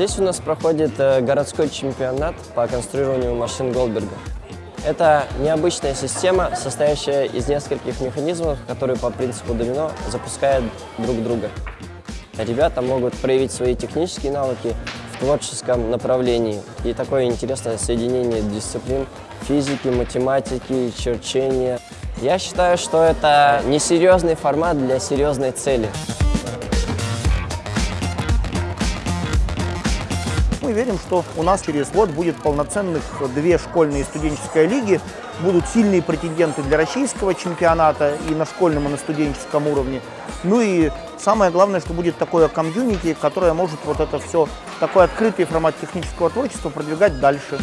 Здесь у нас проходит э, городской чемпионат по конструированию машин Голдберга. Это необычная система, состоящая из нескольких механизмов, которые по принципу домино запускают друг друга. Ребята могут проявить свои технические навыки в творческом направлении. И такое интересное соединение дисциплин физики, математики, черчения. Я считаю, что это несерьезный формат для серьезной цели. Мы верим, что у нас через год будет полноценных две школьные студенческие лиги, будут сильные претенденты для российского чемпионата и на школьном, и на студенческом уровне. Ну и самое главное, что будет такое комьюнити, которое может вот это все, такой открытый формат технического творчества продвигать дальше.